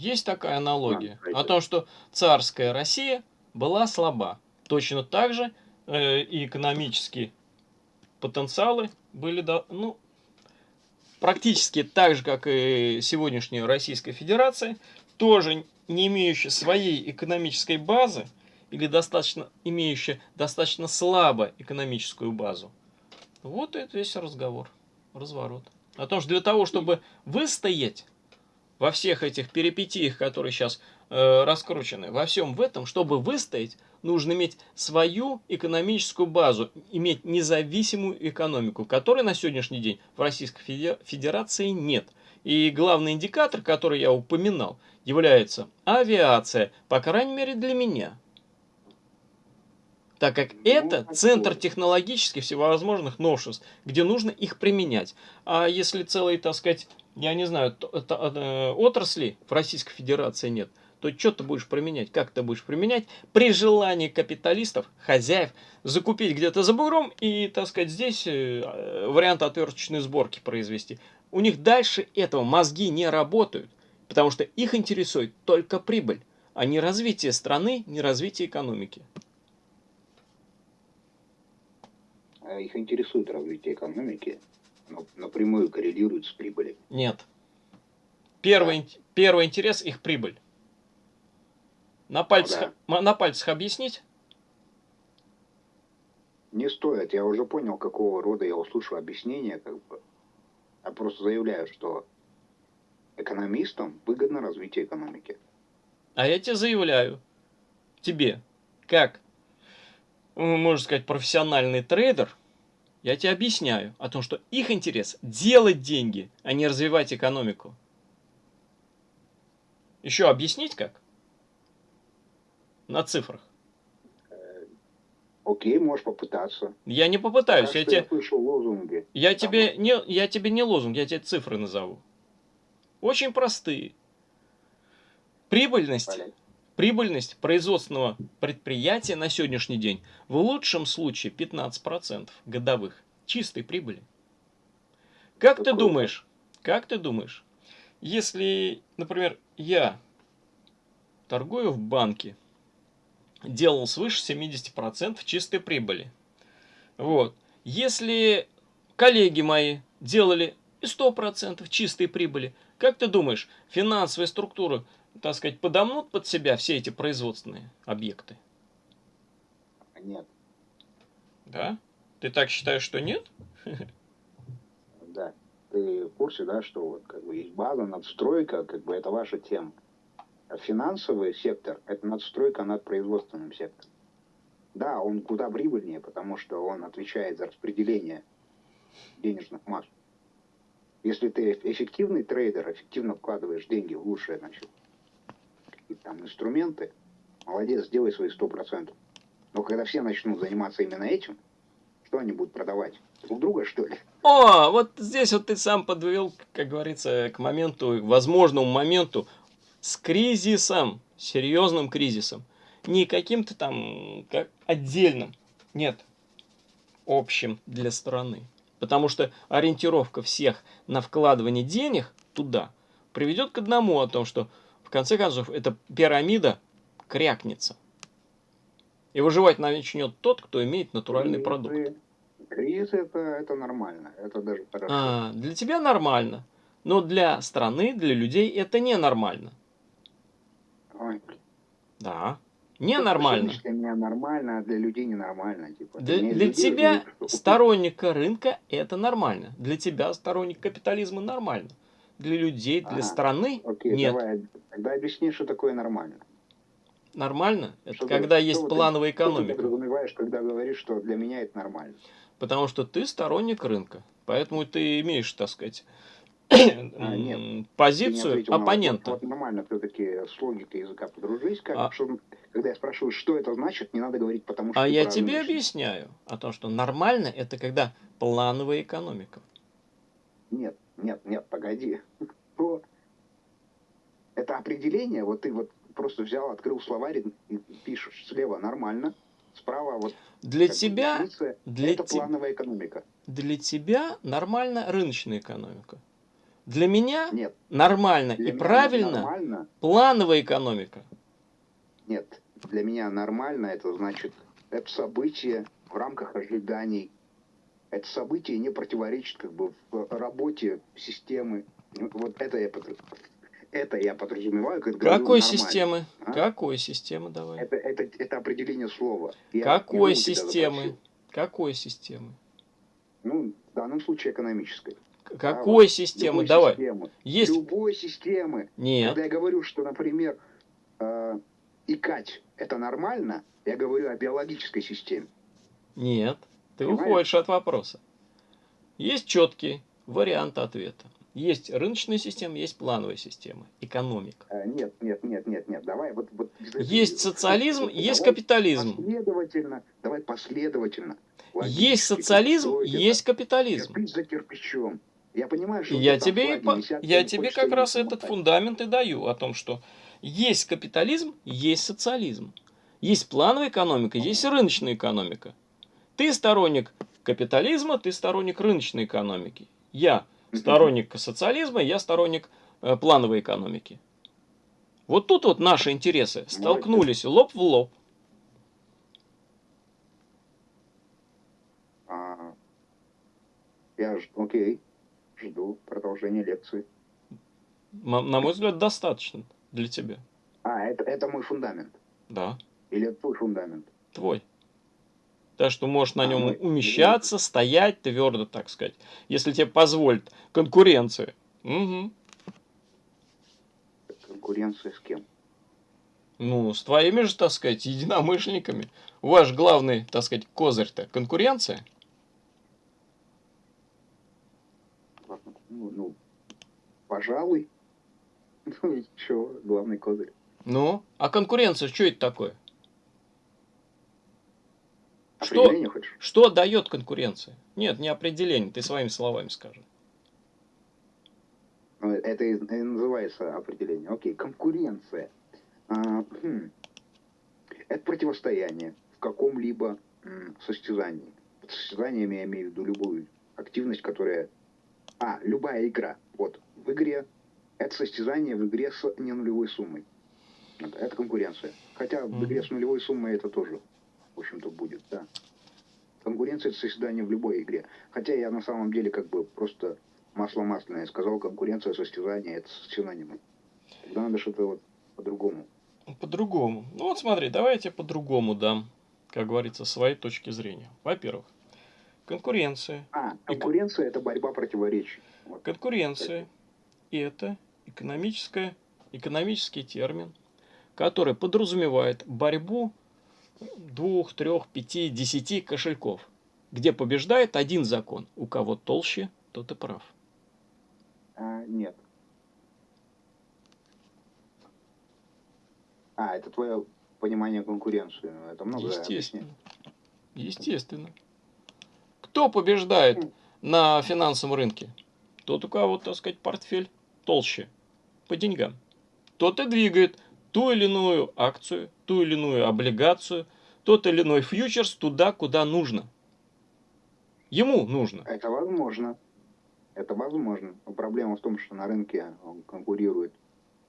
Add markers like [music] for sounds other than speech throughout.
Есть такая аналогия о том, что царская Россия была слаба. Точно так же э, и экономические потенциалы были, ну, практически так же, как и сегодняшняя Российская Федерация, тоже не имеющая своей экономической базы или достаточно имеющая достаточно слабо экономическую базу. Вот это весь разговор, разворот. О том, что для того, чтобы выстоять во всех этих перипетиях, которые сейчас э, раскручены, во всем в этом, чтобы выстоять, нужно иметь свою экономическую базу, иметь независимую экономику, которой на сегодняшний день в Российской Федерации нет. И главный индикатор, который я упоминал, является авиация, по крайней мере для меня. Так как ну, это центр технологических всевозможных новшеств, где нужно их применять. А если целые, так сказать, я не знаю, э, отрасли в Российской Федерации нет, то что ты будешь применять? Как ты будешь применять при желании капиталистов, хозяев, закупить где-то за бугром и, так сказать, здесь э, вариант отверточной сборки произвести. У них дальше этого мозги не работают, потому что их интересует только прибыль, а не развитие страны, не развитие экономики. А их интересует развитие экономики, но напрямую коррелирует с прибылью. Нет. Первый, да. первый интерес их прибыль. На пальцах, да. на пальцах объяснить? Не стоит. Я уже понял, какого рода я услышу объяснение. Как бы. Я просто заявляю, что экономистам выгодно развитие экономики. А я тебе заявляю, тебе, как, можно сказать, профессиональный трейдер, я тебе объясняю о том, что их интерес делать деньги, а не развивать экономику. Еще объяснить как? на цифрах. Окей, можешь попытаться. Я не попытаюсь. я, тебе... слышу лозунги. Я тебе, не, я тебе не лозунг, я тебе цифры назову. Очень простые. Прибыльность. Прибыльность производственного предприятия на сегодняшний день в лучшем случае 15% годовых чистой прибыли. Как ты думаешь, как ты думаешь, если, например, я торгую в банке делал свыше 70% чистой прибыли. Вот. Если коллеги мои делали и 100% чистой прибыли, как ты думаешь, финансовые структуры, так сказать, подомнут под себя все эти производственные объекты? Нет. Да? Ты так считаешь, что нет? [laughs] Да. Ты в курсе, да, что вот как бы есть база, надстройка, как бы это ваша тема финансовый сектор – это надстройка над производственным сектором. Да, он куда прибыльнее, потому что он отвечает за распределение денежных масс. Если ты эффективный трейдер, эффективно вкладываешь деньги в лучшие значит, там инструменты, молодец, сделай свои 100%. Но когда все начнут заниматься именно этим, что они будут продавать? Друг друга, что ли? О, вот здесь вот ты сам подвел, как говорится, к моменту, возможному моменту с кризисом, серьезным кризисом. Не каким-то там как отдельным, нет, общим для страны. Потому что ориентировка всех на вкладывание денег туда приведет к одному о том, что в конце концов эта пирамида крякнется. И выживать начнет тот, кто имеет натуральный кризис, продукт. Кризис это, это нормально, это даже хорошо. А, для тебя нормально, но для страны, для людей это ненормально. Ой. Да. Ненормально. Для меня нормально, а для людей ненормально. Типа. Для, для, для тебя, людей, сторонника рынка, это нормально. Для тебя, сторонник капитализма, нормально. Для людей, для а, страны, окей, нет. Давай, тогда объясни, что такое нормально. Нормально? Это что когда ты, есть плановая ты, экономика. Что ты подразумеваешь, когда говоришь, что для меня это нормально? Потому что ты сторонник рынка. Поэтому ты имеешь, так сказать, а, нет. позицию оппонента. Вот, вот нормально все-таки с логикой языка подружись. Как, а... что, когда я спрашиваю, что это значит, не надо говорить, потому что... А я тебе объясняю о том, что нормально это когда плановая экономика. Нет, нет, нет, погоди. [laughs] Это определение, вот ты вот просто взял, открыл словарь и пишешь слева нормально, справа вот... Для тебя... Для это плановая экономика. Для тебя нормально рыночная экономика. Для меня Нет. нормально Для и меня правильно Нормально. плановая экономика. Нет. Для меня нормально это значит, это событие в рамках ожиданий. Это событие не противоречит как бы в работе системы. Вот это я, это я подразумеваю, говорю Какой нормально. системы? А? Какой системы давай? Это, это, это определение слова. Я Какой системы? Какой системы? Ну, в данном случае экономической. Какой системы? Любой Давай. Системы. Есть? Любой системы. Нет. Когда я говорю, что, например, э, икать это нормально, я говорю о биологической системе. Нет. Ты Понимаешь? уходишь от вопроса. Есть четкий вариант ответа. Есть рыночная система, есть плановая система. Экономика. Э, нет, нет, нет, нет, нет. Давай вот, вот Есть социализм, Давай есть капитализм. Последовательно. Давай последовательно. Логически, Есть социализм, это. есть капитализм. Кирпич за кирпичом. Я понимаю, что я тебе, и по- я тебе как раз этот намотать. фундамент и даю о том, что есть капитализм, есть социализм. Есть плановая экономика, есть рыночная экономика. Ты сторонник капитализма, ты сторонник рыночной экономики. Я сторонник социализма, я сторонник э, плановой экономики. Вот тут вот наши интересы столкнулись лоб в лоб. А, я ж, окей, жду продолжения лекции. На мой взгляд, достаточно для тебя. А, это, это мой фундамент. Да, Или это твой фундамент? твой. Так что можешь на А, нем умещаться, стоять твердо, так сказать, если тебе позволит конкуренция. Мгм. Конкуренция с кем? Ну, с твоими же, так сказать, единомышленниками. Же главный, так сказать, козырь-то конкуренция. Ну, ну, пожалуй. [laughs] Ну и чё, главный козырь. Ну, а конкуренция, что это такое? Что? Хочешь? Что дает конкуренция? Нет, не определение, ты своими словами скажи. Ну, Это и называется определение. Окей, конкуренция. А, хм. Это противостояние в каком-либо состязании. Под состязаниями я имею в виду любую активность, которая... А, любая игра. Вот, в игре это состязание в игре с ненулевой суммой. Это, конкуренция. Хотя в игре с нулевой суммой это тоже, в общем-то, будет, да. Конкуренция это состязание в любой игре. Хотя я на самом деле как бы просто масло масляное сказал, конкуренция, состязание это синонимы. Тогда надо что-то вот по-другому. По-другому. Ну вот смотри, давай я тебе по-другому дам, как говорится, свои точки зрения. Во-первых, конкуренция. А, конкуренция это борьба противоречий. Вот. Конкуренция – это экономическая, экономический термин, который подразумевает борьбу двух, трех, пяти, десяти кошельков, где побеждает один закон. У кого толще, тот и прав. А, нет. А, это твое понимание конкуренции. Ну, Это много Естественно. объясняет. Естественно. Кто побеждает на финансовом рынке? Тот, у кого, так сказать, портфель толще по деньгам. Тот и двигает ту или иную акцию, ту или иную облигацию, тот или иной фьючерс туда, куда нужно. Ему нужно. Это возможно. Это возможно. Но проблема в том, что на рынке он конкурирует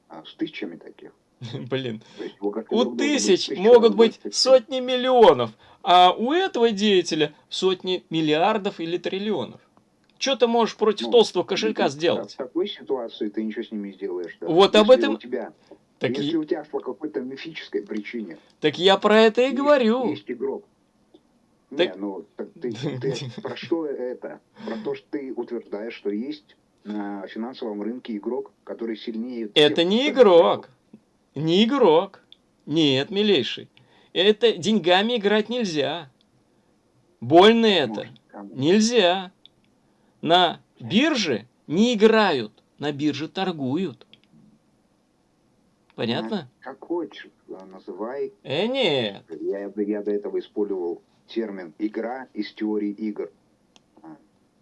а, с тысячами таких. [laughs] Блин. Есть У тысяч могут быть сотни миллионов, а у этого деятеля сотни миллиардов или триллионов. Что ты можешь против Ну, толстого кошелька В сделать? такой ситуации ты ничего с ними не сделаешь. да. Вот об Если этом- У тебя, Так, если и- у тебя по какой-то мифической причине так я про это и есть- говорю. Есть игрок. Так- Не, ну так ты, ты [laughs] про что это? Про то, что ты утверждаешь, что есть на финансовом рынке игрок, который сильнее. Это не игрок. Не игрок. Нет, милейший. Это деньгами играть нельзя. Больно это. Нельзя. На бирже не играют, на бирже торгуют. Понятно? Какой, ч- называй. Э, нет. Я, я до этого использовал термин игра из теории игр. А,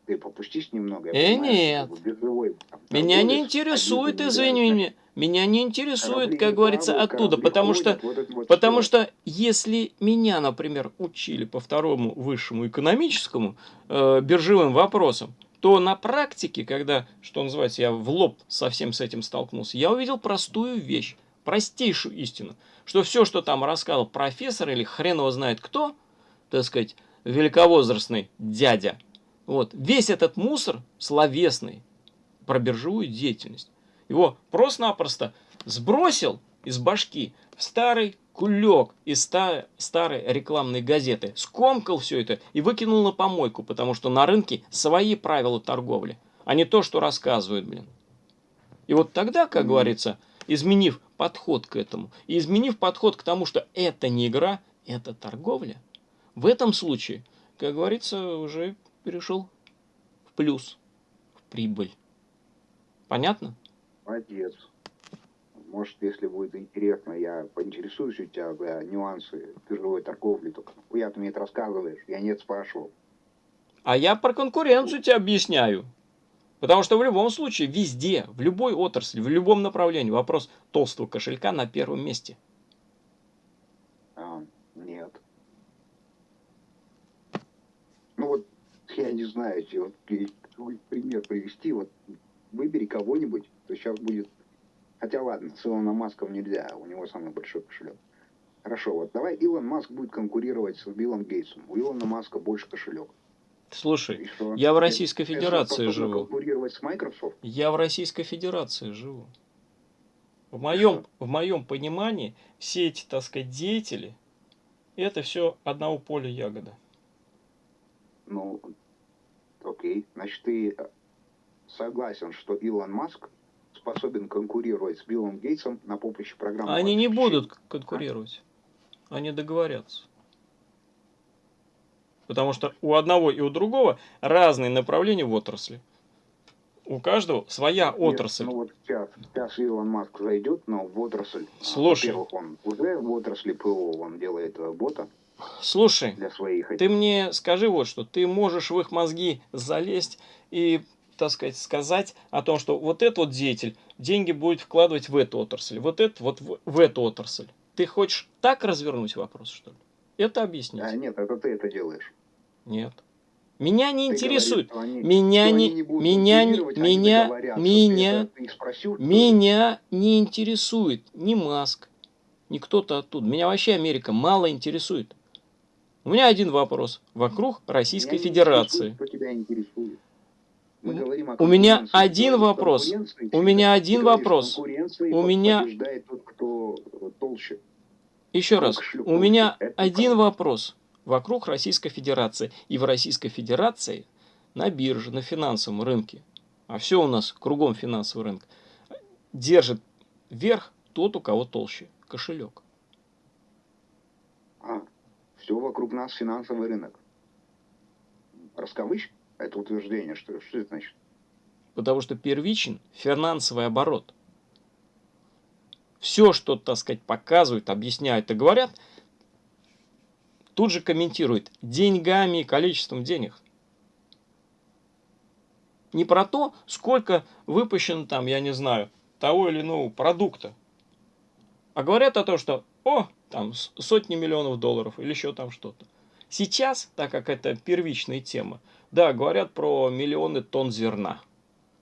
Ты попустись немного. Э, нет. что биржевой, Меня не интересует, извини меня, меня не интересует, корабли как говорится, плавают, оттуда, потому что ходят, вот это вот Потому всё. что если меня, например, учили по второму высшему экономическому э, биржевым вопросам, то на практике, когда, что называется, я в лоб совсем с этим столкнулся, я увидел простую вещь, простейшую истину, что все, что там рассказал профессор или хрен его знает кто, так сказать, великовозрастный дядя, вот, весь этот мусор словесный про биржевую деятельность, его просто-напросто сбросил из башки в старый кулек из ста старой рекламной газеты, скомкал все это и выкинул на помойку, потому что на рынке свои правила торговли, а не то, что рассказывают, блин. И вот тогда, как говорится, изменив подход к этому, и изменив подход к тому, что это не игра, это торговля, в этом случае, как говорится, уже перешел в плюс, в прибыль. Понятно? Молодец. Может, если будет интересно, я поинтересуюсь у тебя за нюансы биржевой торговли. Только я ты мне это рассказываешь, я нет спрашивал. А я про конкуренцию тебе объясняю. Потому что в любом случае, везде, в любой отрасли, в любом направлении вопрос толстого кошелька на первом месте. А, нет. Ну вот, я не знаю, вот пример привести, вот выбери кого-нибудь, то сейчас будет Хотя ладно, с Илоном Маском нельзя, у него самый большой кошелек. Хорошо, вот давай Илон Маск будет конкурировать с Биллом Гейтсом. У Илона Маска больше кошелек. Слушай, я в Российской Федерации живу. Я в Российской Федерации живу. В моем, в моем понимании все эти, так сказать, деятели, это все одного поля ягода. Ну, окей. Значит, ты согласен, что Илон Маск способен конкурировать с Биллом Гейтсом на поприще программы. Они не будут конкурировать. Они договорятся. Потому что у одного и у другого разные направления в отрасли. У каждого своя Нет, отрасль. Ну вот сейчас, сейчас Илон Маск зайдет, но в отрасль. Слушай. Он уже в отрасли ПО он делает бота. Слушай, для своих ты мне скажи вот что, ты можешь в их мозги залезть и так сказать, сказать о том, что вот этот вот деятель деньги будет вкладывать в эту отрасль, вот это вот в, в эту отрасль. Ты хочешь так развернуть вопрос, что ли? Это объяснить? А, нет, это ты это делаешь. Нет. Меня не интересует. Говоришь, они, меня не, не меня не, меня, говорят, меня, спросил, меня не интересует ни Маск, ни кто-то оттуда. Меня вообще Америка мало интересует. У меня один вопрос вокруг Российской меня Федерации. У меня один вопрос. У меня один вопрос. У меня... Тот. Еще раз. У меня один вопрос вокруг Российской Федерации. И в Российской Федерации на бирже, на финансовом рынке, а все у нас кругом финансовый рынок, держит вверх тот, у кого толще кошелек. А, все вокруг нас финансовый рынок. Раскавычь? это утверждение, что, что это значит? Потому что первичен финансовый оборот. Все, что, так сказать, показывают, объясняют и говорят, тут же комментируют деньгами и количеством денег. Не про то, сколько выпущено там, я не знаю, того или иного продукта. А говорят о том, что, о, там сотни миллионов долларов или еще там что-то. Сейчас, так как это первичная тема, да, говорят про миллионы тонн зерна.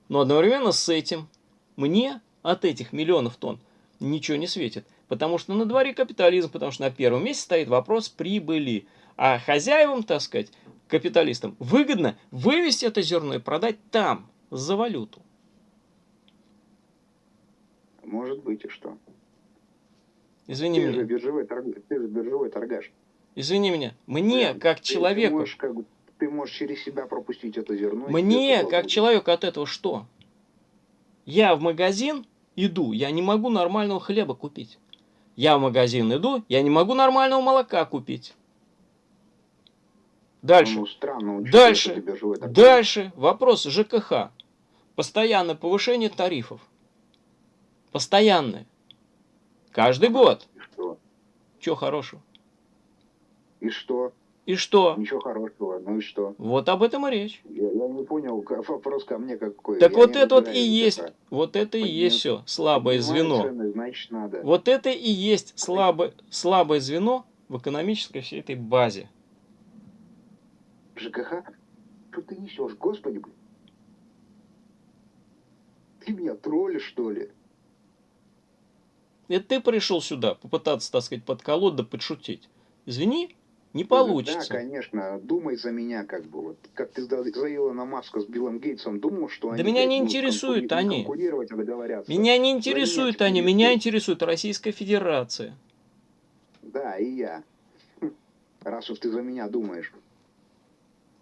Но одновременно с этим мне от этих миллионов тонн ничего не светит. Потому что на дворе капитализм, потому что на первом месте стоит вопрос прибыли. А хозяевам, так сказать, капиталистам, выгодно вывести это зерно и продать там, за валюту. Может быть и что. Извини ты меня. Же биржевой торг... Ты же биржевой торгаш. Извини меня. Мне, да, как ты, человеку... Ты можешь как ты можешь через себя пропустить это зерно. Мне, как будет. человеку, от этого что? Я в магазин иду, я не могу нормального хлеба купить. Я в магазин иду, я не могу нормального молока купить. Дальше. Ну, странно, дальше. Дальше. Вопрос ЖКХ. Постоянное повышение тарифов. Постоянное. Каждый год. И что? Чего хорошего? И что? И что? Ничего хорошего, ну и что? Вот об этом и речь. Я, я не понял, вопрос ко мне какой. Так я вот это вот и есть, это. вот это и есть все, слабое звено. Значит, надо. Вот это и есть слабое, слабое звено в экономической всей этой базе. ЖКХ? Что ты несешь, господи, блин? Ты меня троллишь, что ли? Это ты пришел сюда попытаться, так сказать, подколоть да подшутить. Извини, не получится. Да, конечно. Думай за меня, как бы. Вот, как ты за Илона Маска с Биллом Гейтсом думал, что они... Да меня не интересуют они. Меня не интересуют они. Меня интересует Российская Федерация. Да, и я. Раз уж ты за меня думаешь.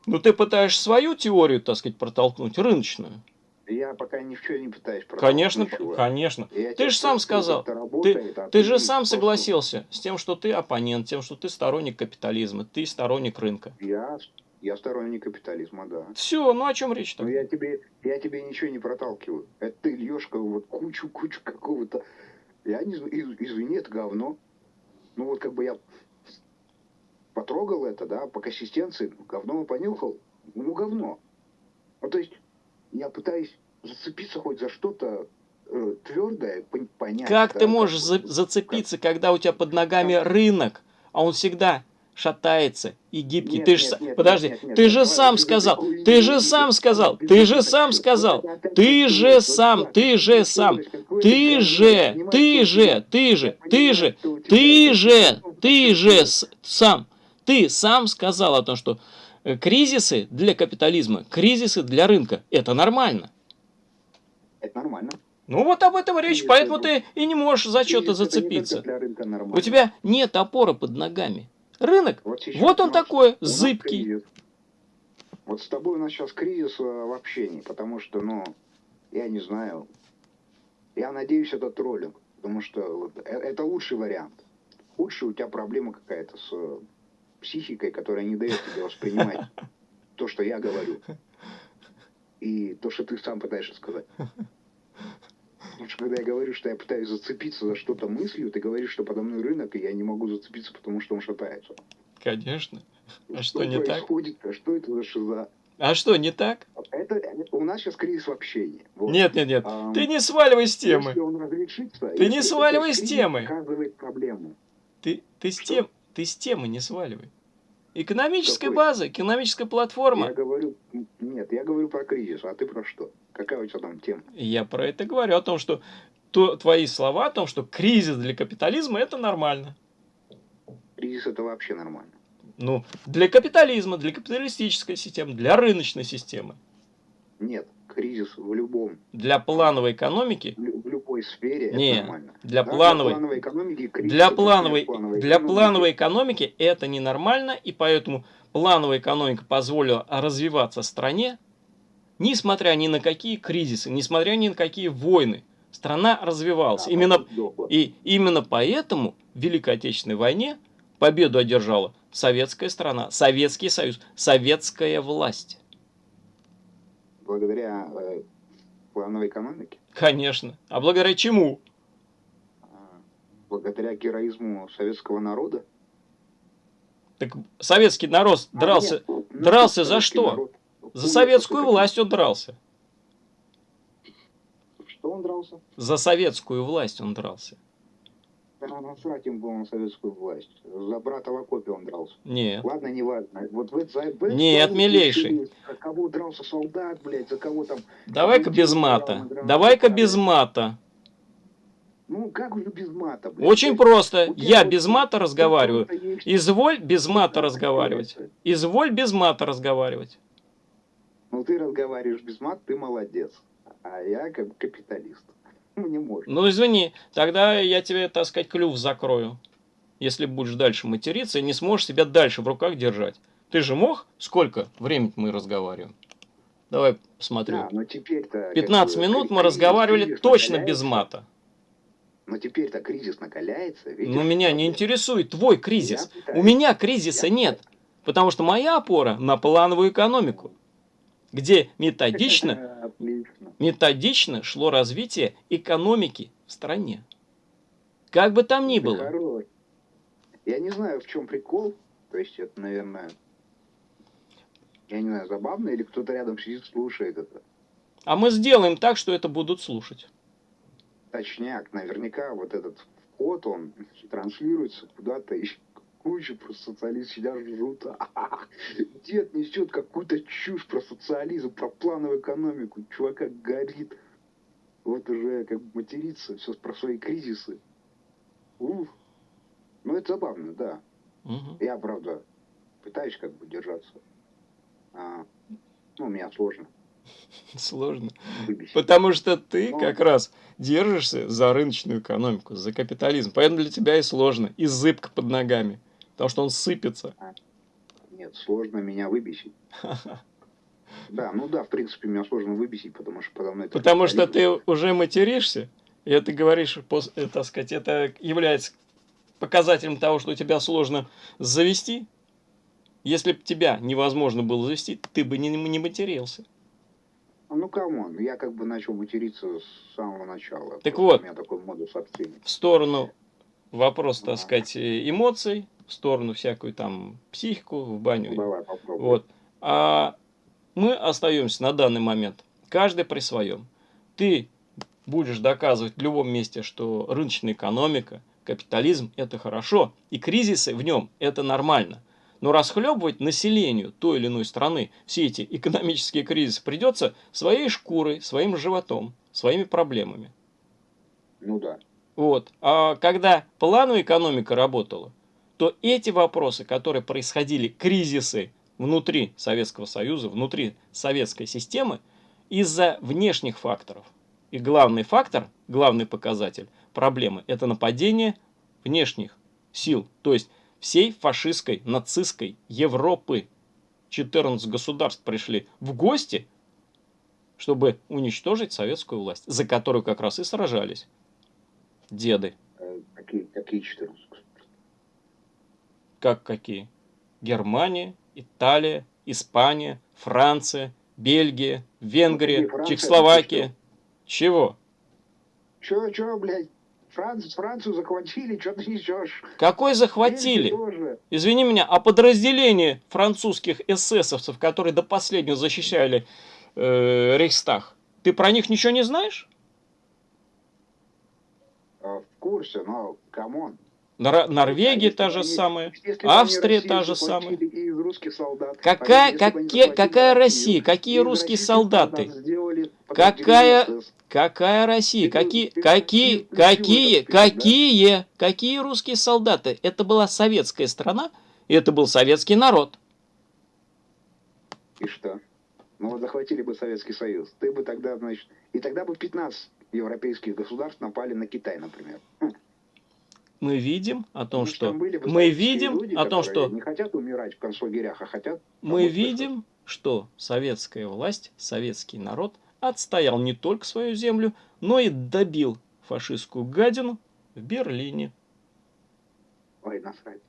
Ну, ты пытаешься свою теорию, так сказать, протолкнуть, рыночную. Я пока ничего не пытаюсь Конечно, ничего. конечно. Я ты же сам сказал, работает, ты, а ты, ты же сам согласился с тем, что ты оппонент, тем, что ты сторонник капитализма, ты сторонник рынка. Я, я сторонник капитализма, да. Все, ну о чем речь-то? Ну я тебе, я тебе ничего не проталкиваю. Это ты льешь вот кучу-кучу какого-то... Я не извини, это говно. Ну вот как бы я потрогал это, да, по консистенции, говно понюхал, ну говно. Ну то есть я пытаюсь зацепиться хоть за что-то э, твердое, понять. Как да, ты можешь как, зацепиться, как... когда у тебя под ногами как... рынок, а он всегда шатается и гибкий. Нет, ты же, нет, подожди, нет, нет, ты нет, же нет, сам сказал, ты, ты же сам сказал, ты же сам сказал, ты же сам, ты же сам, ты же, ты же, ты же, ты же, ты же, ты же сам, ты сам сказал о том, что кризисы для капитализма, кризисы для рынка. Это нормально. Это нормально. Ну вот об этом речь, кризисы, поэтому ты и не можешь за что-то зацепиться. У тебя нет опоры под ногами. Рынок, вот, вот он такой, зыбкий. Вот с тобой у нас сейчас кризис э, в общении, потому что, ну, я не знаю, я надеюсь, это троллинг, потому что э, это лучший вариант. Худший у тебя проблема какая-то с психикой, которая не дает тебе воспринимать [laughs] то, что я говорю. И то, что ты сам пытаешься сказать. Потому что когда я говорю, что я пытаюсь зацепиться за что-то мыслью, ты говоришь, что подо мной рынок, и я не могу зацепиться, потому что он шатается. Конечно. А что, что не происходит? так? А что это за шиза? А что, не так? Это, у нас сейчас кризис в общении. Вот. Нет, нет, нет. А, ты не сваливай с темы. Если он разрешится, ты не сваливай с темы. Показывает проблему. Ты, ты, с тем, ты с темы не сваливай. Экономическая Какой? база, экономическая платформа. Я говорю, нет, я говорю про кризис, а ты про что? Какая у тебя там тема? Я про это говорю, о том, что то, твои слова о том, что кризис для капитализма это нормально. Кризис это вообще нормально. Ну, для капитализма, для капиталистической системы, для рыночной системы. Нет, кризис в любом. Для плановой экономики? В любой сфере Нет, это нормально. Для да, плановой, для плановой экономики кризис для плановой, плановой для экономики. плановой экономики это ненормально, и поэтому плановая экономика позволила развиваться стране, несмотря ни на какие кризисы, несмотря ни на какие войны. Страна развивалась. Да, именно, и именно поэтому в Великой Отечественной войне победу одержала советская страна, Советский Союз, советская власть благодаря э, плановой экономике? Конечно. А благодаря чему? А, благодаря героизму советского народа. Так советский народ а, дрался, нет, ну, дрался за что? Народ. За советскую власть он дрался. Что он дрался? За советскую власть он дрался. Да, насрать им было на советскую власть. За брата в окопе он дрался. Нет. Ладно, не важно. Вот в, за, в Нет, милейший. За кого дрался солдат, блядь, за кого там... Давай-ка без мата. Давай-ка без мата. Ну, как уже без мата? Блядь? Очень просто. Я без мата разговариваю. Изволь без мата разговаривать. Изволь без мата разговаривать. Ну, ты разговариваешь без мата, ты молодец. А я как капиталист. [laughs] не может. Ну, извини, тогда я тебе, так сказать, клюв закрою. Если будешь дальше материться и не сможешь себя дальше в руках держать. Ты же мог? Сколько времени мы разговариваем? Давай посмотрю. Да, но теперь-то... 15 минут мы разговаривали точно без мата. Но теперь-то кризис накаляется. Видишь, но меня не интересует твой кризис. У меня кризиса нет. Потому что моя опора на плановую экономику где [laughs] методично, методично шло развитие экономики в стране. Как бы там ни было. Я не знаю, в чем прикол. То есть это, наверное, я не знаю, забавно, или кто-то рядом сидит, слушает это. А мы сделаем так, что это будут слушать. Точняк, наверняка вот этот вход, он транслируется куда-то куча просто социалист сидят, жрут. [laughs] Дед несет какую-то чушь про социализм, про плановую экономику. Чувака горит. вот уже как бы материться, все про свои кризисы. Уф. Ну, это забавно, да. Мгм. Я, правда, пытаюсь как бы держаться. А, ну, у меня сложно [laughs] Сложно. Потому что ты Ну. как раз держишься за рыночную экономику, за капитализм. Поэтому для тебя и сложно, и зыбко под ногами. Потому что он сыпется. Нет, сложно меня выбесить. Да, ну да, в принципе, меня сложно выбесить, потому что подо мной... Потому что ты уже материшься, и это говоришь, э, так сказать, это является показателем того, что тебя сложно завести. Если бы тебя невозможно было завести, ты бы не, не матерился. Ну, come on, я как бы начал материться с самого начала. Так вот. У меня такой модус общения. В сторону вопрос, так сказать, э, эмоций, в сторону всякую там психику, в баню. Давай. Вот. А мы остаемся на данный момент, каждый при своем. Ты будешь доказывать в любом месте, что рыночная экономика, капитализм – это хорошо, и кризисы в нем – это нормально. Но расхлебывать населению той или иной страны все эти экономические кризисы придется своей шкурой, своим животом, своими проблемами. Ну да. Вот. А когда плановая экономика работала, то эти вопросы, которые происходили, кризисы внутри Советского Союза, внутри советской системы, из-за внешних факторов. И главный фактор, главный показатель проблемы – это нападение внешних сил, то есть всей фашистской, нацистской Европы. 14 государств пришли в гости, чтобы уничтожить советскую власть, за которую как раз и сражались деды. Э, Какие, какие 14? Как какие? Германия, Италия, Испания, Франция, Бельгия, Венгрия, Франция, Чехословакия. это Чего? Чё, чё, блядь? Франц, Францию захватили, что ты несешь? Какой захватили? Извини меня, а подразделение французских эсэсовцев, которые до последнего защищали э, Рейхстаг, ты про них ничего не знаешь? А, В курсе, но come on. Нор- Норвегия та же самая. Австрия та же солдат. Какая, какие, какая Россия? Какие русские солдаты? Какая-. Какая Россия? Какие, какие, какие, какие, какие русские солдаты? Это была советская страна, и это был советский народ. И что? Ну вот захватили бы Советский Союз. Ты бы тогда, значит... И тогда бы 15 европейских государств напали на Китай, например. Мы видим о том, Потому что там были бы мы видим люди, о том, что не хотят умирать в концлагерях, а хотят... мы видим, что советская власть, советский народ отстоял не только свою землю, но и добил фашистскую гадину в Берлине. Ой, насрать.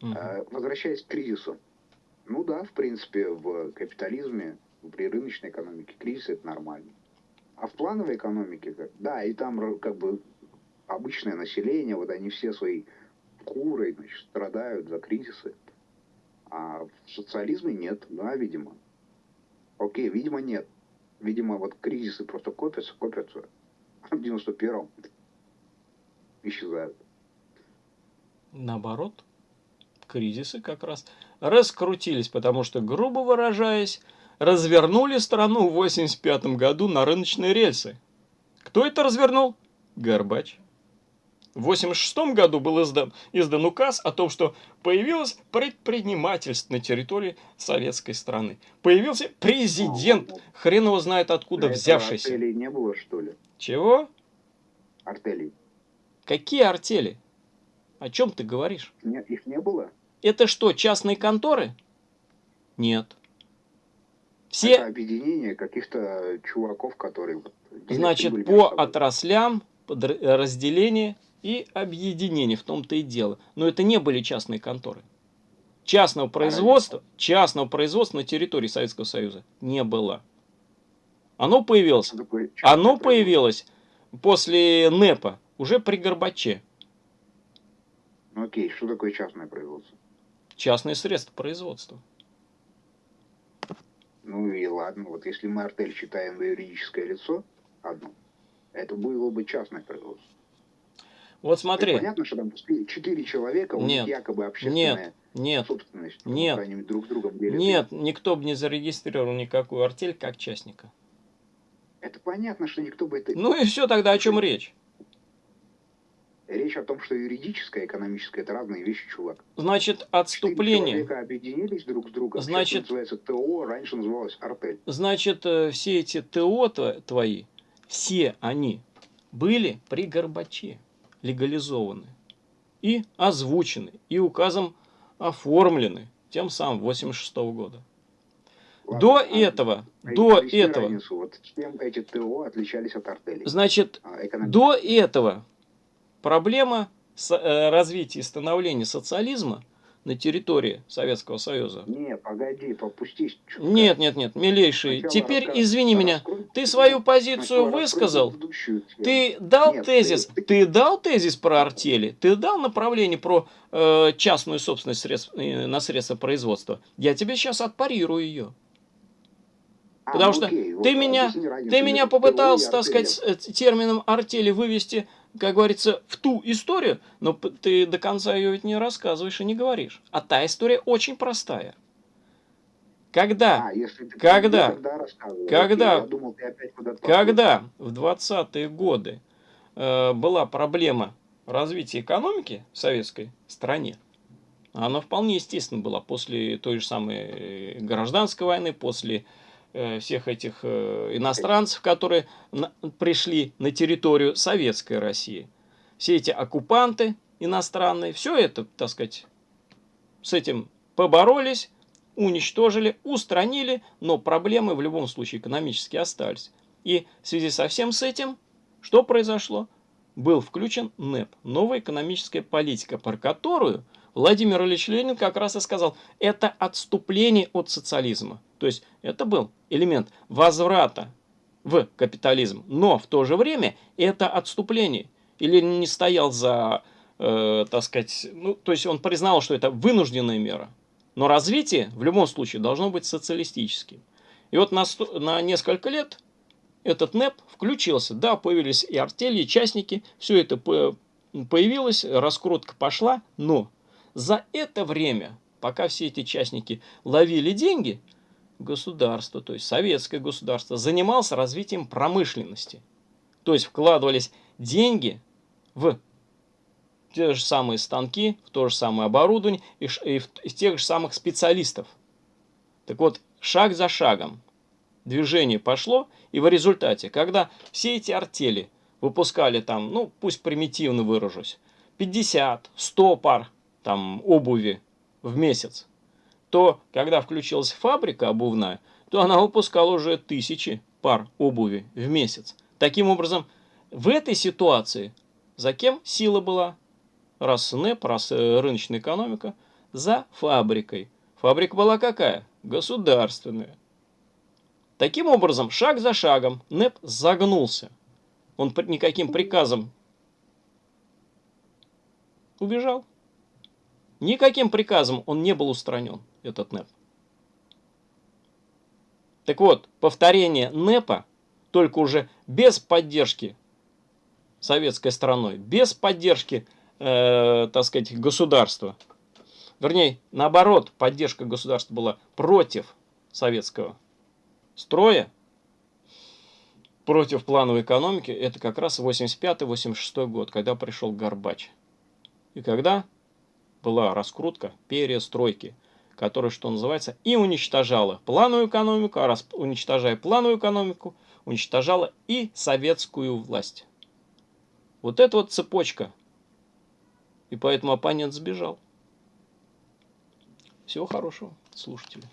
Мгм. А, Возвращаясь к кризису. Ну да, в принципе, в капитализме, при рыночной экономике кризис это нормально. А в плановой экономике, да, и там как бы обычное население, вот они все своей курой значит, страдают за кризисы. А в социализме нет, да, видимо. Окей, видимо, нет. Видимо, вот кризисы просто копятся, копятся. А в 91-м исчезают. Наоборот, кризисы как раз раскрутились, потому что, грубо выражаясь, развернули страну в 85 году на рыночные рельсы. Кто это развернул? Горбач. В 86 году был издан, издан указ о том, что появилось предпринимательство на территории советской страны. Появился президент, хрен его знает откуда взявшийся. Артелей не было, что ли? Чего? Артелей. Какие артели? О чем ты говоришь? Не- их не было? Это что, частные конторы? Нет. Это Все, объединение каких-то чуваков, которые... значит, по отраслям, разделения и объединения, в том-то и дело. Но это не были частные конторы. Частного производства, частного производства на территории Советского Союза не было. Оно появилось, оно появилось после НЭПа, уже при Горбаче. Ну окей, что такое частное производство? Частные средства производства. Ну и ладно, вот если мы артель считаем юридическое лицо, одно, это было бы частное производство. Вот То смотри, есть Понятно, что там четыре человека, у Нет, них якобы общественная нет, нет, собственность. потому нет, они друг с другом делят. Нет, никто бы не зарегистрировал никакую артель как частника. Это понятно, что никто бы это... Ну и все, тогда о чем речь? Речь о том, что юридическое и экономическое – это разные вещи, чувак. Значит, отступление... Четыре объединились друг с другом. Значит, называется ТО, раньше называлось артель. Значит, э, все эти ТО твои, все они были при Горбаче легализованы и озвучены, и указом оформлены тем самым 86 -го года. Ладно, до а этого, до этого, разницу, вот чем эти ТО отличались от артелей? Значит, а, до этого проблема э, развития и становления социализма на территории Советского Союза. Не, погоди, попустись. Чутка. Нет, нет, нет, милейший, Сначала теперь рассказ... извини меня, ты свою позицию высказал, ты дал нет, тезис, ты... ты дал тезис про артели, ты дал направление про э, частную собственность средств, э, на средства производства. Я тебе сейчас отпарирую ее. А, Потому ну, что окей, ты вот, меня, ты меня попытался, так сказать, э, термином артели вывести как говорится, в ту историю, но ты до конца ее ведь не рассказываешь и не говоришь. А та история очень простая. Когда, а, если ты когда, когда, думал, когда в 20-е годы э, была проблема развития экономики в советской стране, она вполне естественно была. После той же самой э, гражданской войны, после всех этих э, иностранцев, которые пришли на территорию Советской России. Все эти оккупанты иностранные, все это, так сказать, с этим поборолись, уничтожили, устранили, но проблемы в любом случае экономически остались. И в связи со всем с этим, что произошло? Был включен НЭП, новая экономическая политика, про которую Владимир Ильич Ленин как раз и сказал, это отступление от социализма. То есть это был элемент возврата в капитализм, но в то же время это отступление. Или не стоял за, э, так сказать, ну, то есть он признал, что это вынужденная мера. Но развитие в любом случае должно быть социалистическим. И вот на, на несколько лет этот НЭП включился. Да, появились и артели, и частники, все это появилось, раскрутка пошла, но за это время, пока все эти частники ловили деньги – государство, то есть советское государство, занималось развитием промышленности. То есть вкладывались деньги в те же самые станки, в то же самое оборудование и, и в, в тех же самых специалистов. Так вот, шаг за шагом движение пошло, и в результате, когда все эти артели выпускали там, ну, пусть примитивно выражусь, 50, 100 пар там обуви в месяц, то когда включилась фабрика обувная, то она выпускала уже тысячи пар обуви в месяц. Таким образом, в этой ситуации за кем сила была? Раз НЭП, раз э, рыночная экономика, за фабрикой. Фабрика была какая? Государственная. Таким образом, шаг за шагом НЭП загнулся. Он никаким приказом убежал. Никаким приказом он не был устранен этот НЭП. Так вот, повторение НЭПа, только уже без поддержки советской страной, без поддержки, э, так сказать, государства. Вернее, наоборот, поддержка государства была против советского строя, против плановой экономики. Это как раз 85-86 год, когда пришел Горбач. И когда была раскрутка перестройки – которая, что называется, и уничтожала плановую экономику, а раз уничтожая плановую экономику, уничтожала и советскую власть. Вот это вот цепочка. И поэтому оппонент сбежал. Всего хорошего, слушатели.